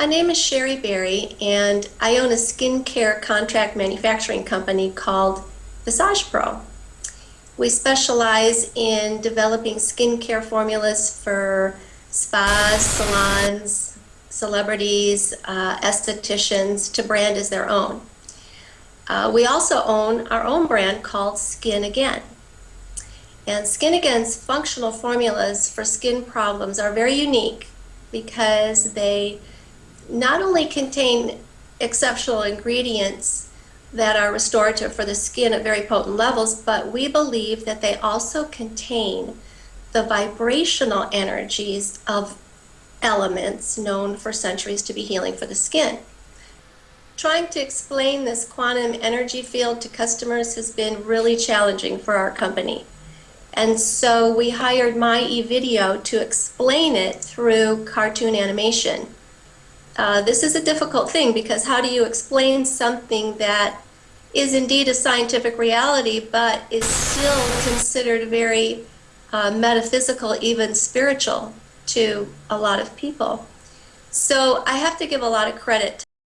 My name is Sherry Berry, and I own a skincare contract manufacturing company called Visage Pro. We specialize in developing skincare formulas for spas, salons, celebrities, uh, estheticians to brand as their own. Uh, we also own our own brand called Skin Again. And Skin Again's functional formulas for skin problems are very unique because they not only contain exceptional ingredients that are restorative for the skin at very potent levels, but we believe that they also contain the vibrational energies of elements known for centuries to be healing for the skin. Trying to explain this quantum energy field to customers has been really challenging for our company. And so we hired My eVideo to explain it through cartoon animation. Uh, this is a difficult thing because how do you explain something that is indeed a scientific reality but is still considered very uh, metaphysical, even spiritual to a lot of people? So I have to give a lot of credit